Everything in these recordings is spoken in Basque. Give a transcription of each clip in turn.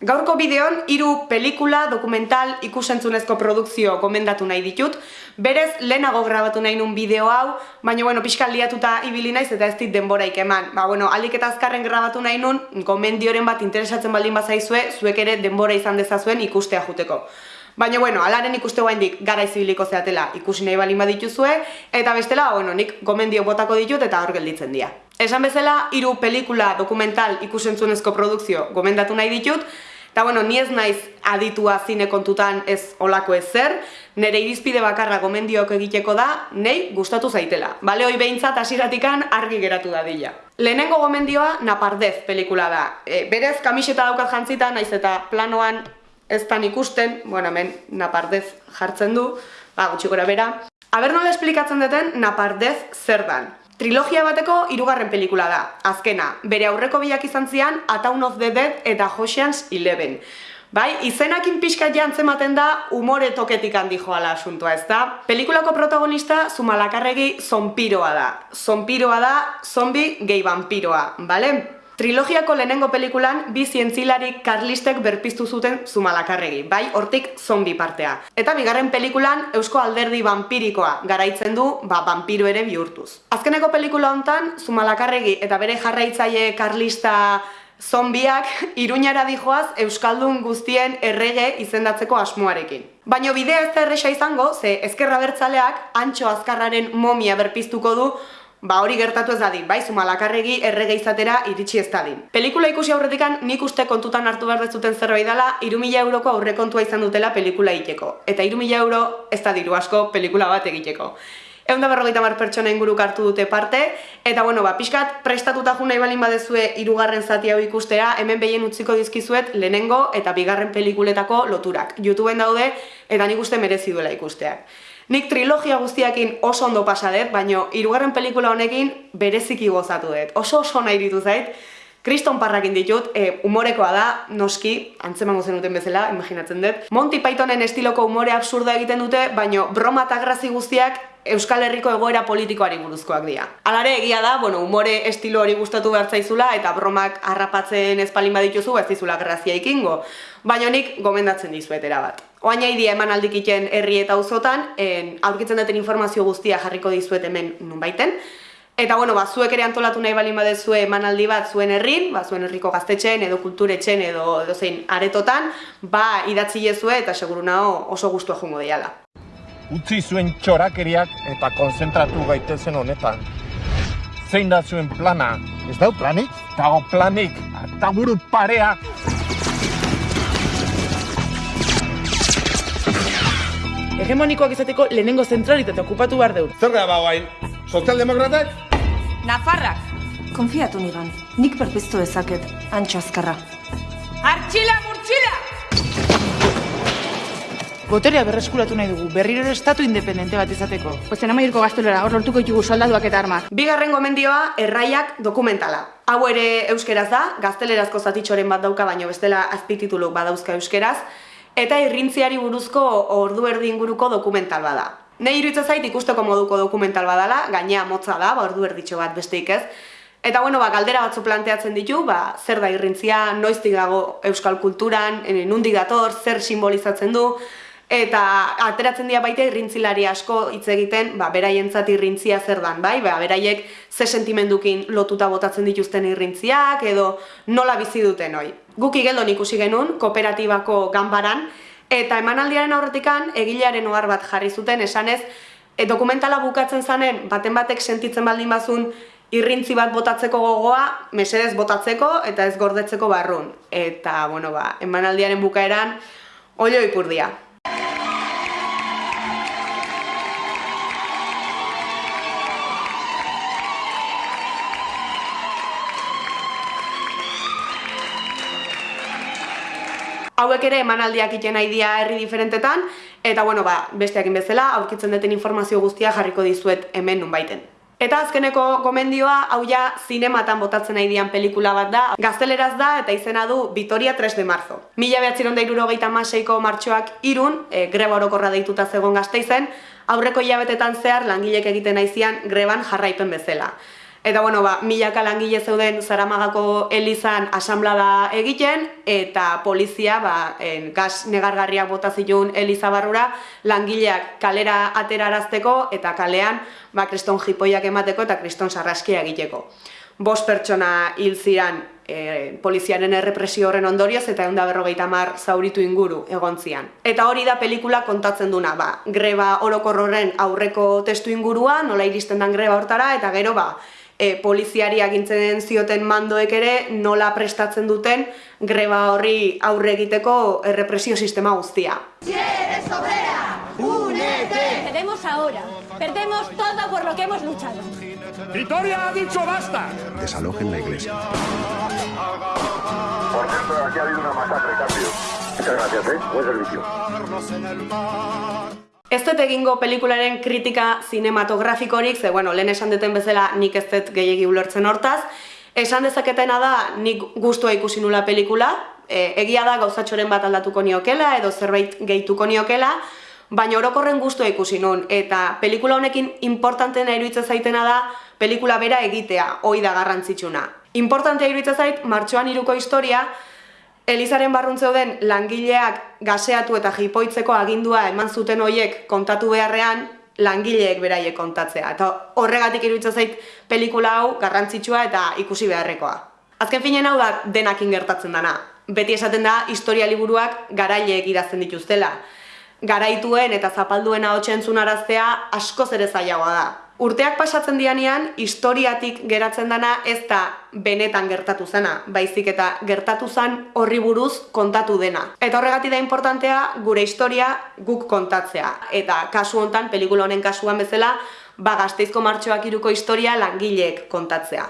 Gaurko bideon, hiru pelikula, dokumental, ikusentzunezko produkzio gomendatu nahi ditut. Berez, lehenago grabatu nahi nun bideo hau, baina, bueno, pixkal liatuta ibili naiz eta ez dit denboraik eman. Ba, bueno, aldik eta azkarren grabatu nahi nun, gomendioren bat interesatzen baldin bazaizue, zuek ere denbora izan dezazuen ikustea juteko. Baina, bueno, alaren ikuste guaindik gara izibiliko zeatela ikusi nahi balin badituzue, eta bestela, bueno, nik gomendio botako ditut eta hor gelditzen dira. Esan bezala, hiru pelikula dokumental ikusentzunezko produkzio gomendatu nahi ditut, eta bueno, ni ez naiz aditua zine kontutan ez olako ez zer, nire irizpide bakarra gomendioak egiteko da, nei gustatu zaitela. Bale, hoi behintzat hasiratikan argi geratu da dila. Lehenengo gomendioa Napardez pelikula da. E, berez, kamiseta daukat jantzita, naiz eta planoan ez tan ikusten, bueno, hemen Napardez jartzen du, ba, gutxikora bera. Aber nola esplikatzen duten Napardez zer dan. Trilogia bateko hirugarren pelikula da, azkena. Bere aurreko biak izan zian A Town of the Dead eta Ocean's Eleven. Bai, izenakin pixka jantzematen da umore toketik handi joala asuntua, ez da? Pelikulako protagonista Zumalakarregi zompiroa da. Zompiroa da, zombi gehi vampiroa, bale? Trilogiako lehenengo pelikulan bi zientzilarik karlistek berpiztu zuten Zumalakarregi, bai hortik zombi partea. Eta bigarren pelikulan Eusko Alderdi vampirikoa garaitzen du, ba, vampiro ere bihurtuz. Azkeneko pelikula hontan Zumalakarregi eta bere jarraitzaile karlista zombiak iruñara dijoaz Euskaldun guztien errege izendatzeko asmoarekin. Baina bidea ez da erresa izango, ze ezkerra bertzaleak antxo azkarraren momia berpiztuko du ba hori gertatu ez dadin, bai, zumalakarregi errege izatera iritsi ez dadin. Pelikula ikusi aurretikan nik uste kontutan hartu behar dezuten zerbait dela, irumila euroko aurrekontua izan dutela pelikula egiteko. Eta irumila euro ez da diru asko pelikula bat egiteko. Egun da berrogeita mar pertsona inguruk hartu dute parte, eta bueno, ba, pixkat prestatuta ju nahi balin badezue irugarren zati hau ikustea, hemen behien utziko dizkizuet lehenengo eta bigarren pelikuletako loturak. Youtubeen daude, eta nik uste merezi duela ikusteak. Nik trilogia guztiakin oso ondo pasa dut, baina hirugarren pelikula honekin bereziki gozatu dut. Oso oso nahi ditu zait. Kriston parrakin ditut, e, umorekoa da, noski, antzemango zenuten bezala, imaginatzen dut. Monty Pythonen estiloko umore absurda egiten dute, baina broma eta grazi guztiak Euskal Herriko egoera politikoari buruzkoak dira. Alare egia da, bueno, umore estilo hori gustatu behar zaizula eta bromak harrapatzen ezpalin badituzu ez dizula grazia ikingo. Baina nik gomendatzen dizuetera bat. Oain nahi dia eman aldikiten herri eta auzotan, aurkitzen duten informazio guztia jarriko dizuet hemen nun baiten. Eta bueno, ba, zuek ere antolatu nahi balin badezue emanaldi bat zuen herrin, ba, zuen herriko gaztetxen edo kulturetxen edo, edo zein aretotan, ba, idatzi jezue eta seguru naho oso guztua jungo diala utzi zuen txorakeriak eta konzentratu gaitezen honetan. Zein da zuen plana? Ez dau planik? Dago planik, eta buru parea. Hegemonikoak izateko lehenengo zentralitate okupatu behar deur. Zer da bagoain? Sozialdemokratak? Nafarrak. Konfiatu nigan, nik perpiztu ezaket, antxo azkarra. Artxila murtxila! Boterea berreskuratu nahi dugu, berriro estatu independente bat izateko. Ozen amairko gaztelora, hor lortuko ditugu soldaduak eta armak. Bigarren gomendioa, erraiak dokumentala. Hau ere euskeraz da, gaztelerazko zatitxoren bat dauka, baino bestela azpitituluk badauzka euskeraz, eta irrintziari buruzko ordu erdi inguruko dokumental bada. Nei iruitza zait ikusteko moduko dokumental badala, gainea motza da, ba, ordu erditxo bat besteik ez, Eta bueno, ba, galdera batzu planteatzen ditu, ba, zer da irrintzia, noiztik dago euskal kulturan, nundik dator, zer simbolizatzen du, Eta ateratzen dira baita irrintzilari asko hitz egiten, ba, beraientzat irrintzia zer dan, bai? Ba, beraiek ze sentimendukin lotuta botatzen dituzten irrintziak edo nola bizi duten hoi. Guk igeldon ikusi genuen, kooperatibako ganbaran, eta emanaldiaren aurretikan egilearen ohar bat jarri zuten esanez, e, dokumentala bukatzen zanen, baten batek sentitzen baldin bazun, irrintzi bat botatzeko gogoa, mesedez botatzeko eta ez gordetzeko barrun. Eta, bueno, ba, emanaldiaren bukaeran, olio ipurdia. Hauek ere emanaldiak iten nahi dia herri diferentetan, eta bueno, ba, besteakin bezala, aurkitzen duten informazio guztia jarriko dizuet hemen nun baiten. Eta azkeneko gomendioa, hau ja, zinematan botatzen nahi dian pelikula bat da, gazteleraz da eta izena du Vitoria 3 de marzo. Mila behatziron da irurogeita maseiko martxoak irun, e, greba orokorra deituta zegoen gazte izen, aurreko hilabetetan zehar langilek egiten naizian greban jarraipen bezala. Eta bueno, ba, milaka langile zeuden Zaramagako Elizan asamblada egiten eta polizia ba, en, gas negargarriak bota zituen Eliza barrura langileak kalera aterarazteko eta kalean ba, kriston jipoiak emateko eta kriston sarraskia egiteko. Bost pertsona hil ziran e, poliziaren errepresio horren ondorioz eta egun da berrogeita mar zauritu inguru egon zian. Eta hori da pelikula kontatzen duna, ba, greba orokor horren aurreko testu ingurua, nola iristen dan greba hortara, eta gero ba, e, poliziari agintzen zioten mandoek ere nola prestatzen duten greba horri aurre egiteko errepresio sistema guztia. Perdemos ahora. Perdemos todo por lo que hemos luchado. ¡Vitoria ha dicho basta! desalojen la iglesia. Por cierto, aquí ha habido una masacre, cambio. Muchas gracias, ¿eh? Buen servicio. Ez dut egingo pelikularen kritika zinematografikorik, ze, bueno, lehen esan duten bezala nik ez dut gehiagi ulertzen hortaz. Esan dezaketena da nik gustua ikusi nula pelikula, e, egia da gauzatxoren bat aldatuko niokela edo zerbait gehituko niokela, baina orokorren gustua ikusi nun, eta pelikula honekin importantena iruditzen zaitena da pelikula bera egitea, hoi da garrantzitsuna. Importantea iruditzen zait, martxoan iruko historia, Elizaren barrun zeuden langileak gaseatu eta jipoitzeko agindua eman zuten hoiek kontatu beharrean, langileek beraiek kontatzea. Eta horregatik iruditzen zait pelikula hau garrantzitsua eta ikusi beharrekoa. Azken finen hau da denakin gertatzen dana. Beti esaten da historia liburuak garaileek idazten dituztela. Garaituen eta zapalduen ahotsa entzunaraztea askoz ere zailagoa da. Urteak pasatzen dianean, historiatik geratzen dana ez da benetan gertatu zena, baizik eta gertatu zen horri buruz kontatu dena. Eta horregatik da importantea gure historia guk kontatzea. Eta kasu hontan, pelikula honen kasuan bezala, ba gazteizko martxoak iruko historia langileek kontatzea.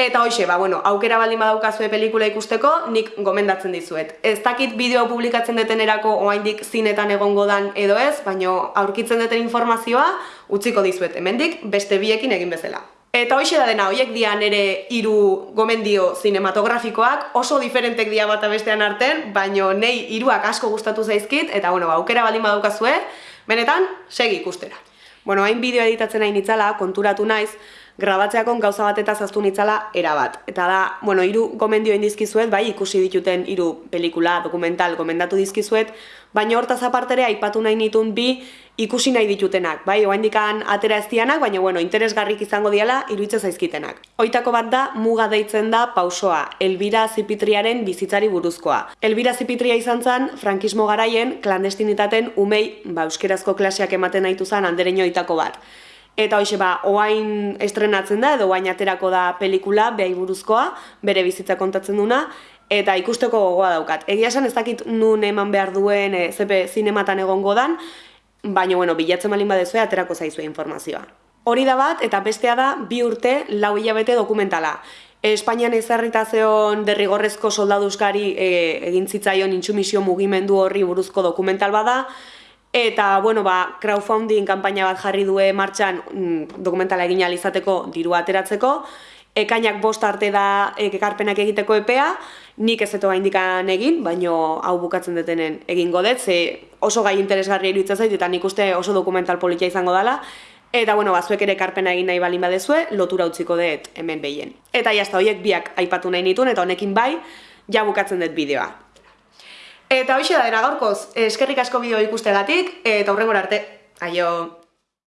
Eta hoxe, ba, bueno, aukera baldin badaukazue pelikula ikusteko, nik gomendatzen dizuet. Ez dakit bideo publikatzen detenerako oaindik zinetan egongo dan edo ez, baino aurkitzen duten informazioa utziko dizuet hemendik beste biekin egin bezala. Eta hoxe da dena, hoiek dira nere hiru gomendio zinematografikoak, oso diferentek dira bata bestean arten, baino nei hiruak asko gustatu zaizkit, eta bueno, ba, aukera baldin badaukazue, benetan, segi ikustera. Bueno, hain bideo editatzen hain itzala, konturatu naiz, grabatzeakon gauza bat eta zaztu nitzala erabat. Eta da, bueno, hiru gomendio indizkizuet, bai, ikusi dituten hiru pelikula, dokumental, gomendatu dizkizuet, baina hortaz apartere aipatu nahi nitun bi ikusi nahi ditutenak, bai, oaindikan atera ez dianak, baina, bueno, interesgarrik izango diala iruitze zaizkitenak. Hoitako bat da, muga deitzen da pausoa, Elbira Zipitriaren bizitzari buruzkoa. Elbira Zipitria izan zen, frankismo garaien, klandestinitaten umei, ba, euskerazko klaseak ematen nahitu zen andereño oitako bat. Eta hoxe ba, oain estrenatzen da, edo oain aterako da pelikula, behai buruzkoa, bere bizitza kontatzen duna, eta ikusteko gogoa daukat. Egia esan ez dakit nun eman behar duen, e, zepe zinematan egongo dan, baina, bueno, bilatzen malin badezue, aterako zaizue informazioa. Hori da bat, eta bestea da, bi urte, lau hilabete dokumentala. Espainian ezarritazeon derrigorrezko soldaduzkari e, egin zitzaion intsumisio mugimendu horri buruzko dokumental bada, Eta, bueno, ba, crowdfunding kanpaina bat jarri due martxan mm, dokumentala egin izateko diru ateratzeko. Ekainak bost arte da ekarpenak egiteko epea, nik ez eto indikan egin, baino hau bukatzen detenen egingo dut, ze oso gai interesgarri iruditzen zait, eta nik uste oso dokumental politia izango dela. Eta, bueno, ba, zuek ere ekarpena egin nahi balin badezue, lotura utziko dut hemen behien. Eta, jazta, horiek biak aipatu nahi nituen, eta honekin bai, ja bukatzen dut bideoa. Eta hoxe da dena gaurkoz, eskerrik asko bideo ikustegatik, eta hurrengora arte, aio!